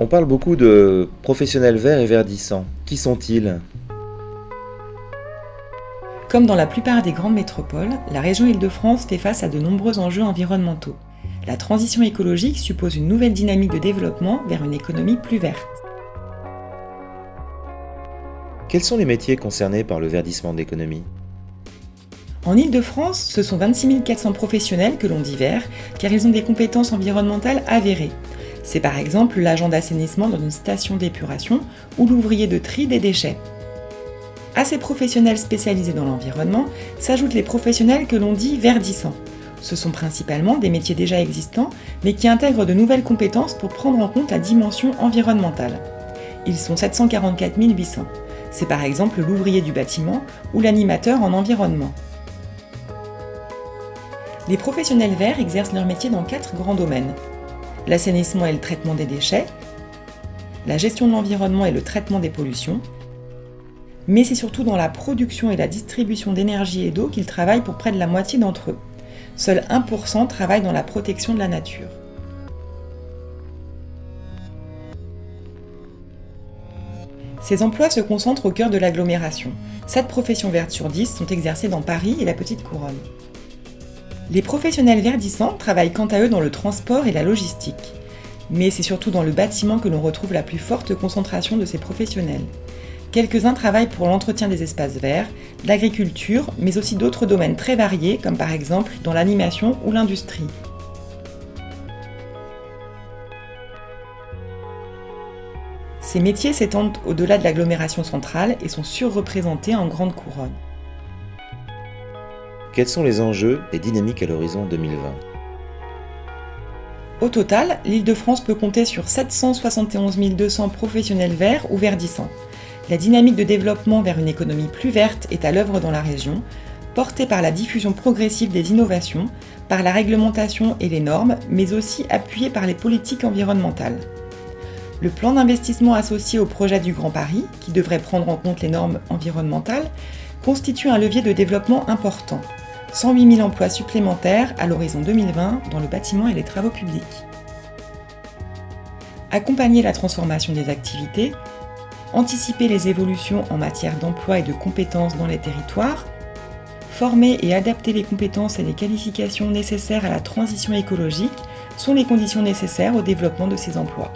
On parle beaucoup de professionnels verts et verdissants. Qui sont-ils? Comme dans la plupart des grandes métropoles, la région Île-de-France fait face à de nombreux enjeux environnementaux. La transition écologique suppose une nouvelle dynamique de développement vers une économie plus verte. Quels sont les métiers concernés par le verdissement de l'économie? En Île-de-France, ce sont 26 400 professionnels que l'on dit verts, car ils ont des compétences environnementales avérées. C'est par exemple l'agent d'assainissement dans une station d'épuration ou l'ouvrier de tri des déchets. À ces professionnels spécialisés dans l'environnement s'ajoutent les professionnels que l'on dit verdissants. Ce sont principalement des métiers déjà existants, mais qui intègrent de nouvelles compétences pour prendre en compte la dimension environnementale. Ils sont 744 800. C'est par exemple l'ouvrier du bâtiment ou l'animateur en environnement. Les professionnels verts exercent leur métier dans quatre grands domaines l'assainissement et le traitement des déchets, la gestion de l'environnement et le traitement des pollutions, mais c'est surtout dans la production et la distribution d'énergie et d'eau qu'ils travaillent pour près de la moitié d'entre eux. Seul 1% travaillent dans la protection de la nature. Ces emplois se concentrent au cœur de l'agglomération. 7 professions vertes sur 10 sont exercées dans Paris et la Petite Couronne. Les professionnels verdissants travaillent quant à eux dans le transport et la logistique. Mais c'est surtout dans le bâtiment que l'on retrouve la plus forte concentration de ces professionnels. Quelques-uns travaillent pour l'entretien des espaces verts, l'agriculture, mais aussi d'autres domaines très variés, comme par exemple dans l'animation ou l'industrie. Ces métiers s'étendent au-delà de l'agglomération centrale et sont surreprésentés en grande couronne. Quels sont les enjeux et dynamiques à l'horizon 2020 Au total, l'Île-de-France peut compter sur 771 200 professionnels verts ou verdissants. La dynamique de développement vers une économie plus verte est à l'œuvre dans la région, portée par la diffusion progressive des innovations, par la réglementation et les normes, mais aussi appuyée par les politiques environnementales. Le plan d'investissement associé au projet du Grand Paris, qui devrait prendre en compte les normes environnementales, constitue un levier de développement important. 108 000 emplois supplémentaires à l'horizon 2020 dans le bâtiment et les travaux publics. Accompagner la transformation des activités, anticiper les évolutions en matière d'emploi et de compétences dans les territoires, former et adapter les compétences et les qualifications nécessaires à la transition écologique sont les conditions nécessaires au développement de ces emplois.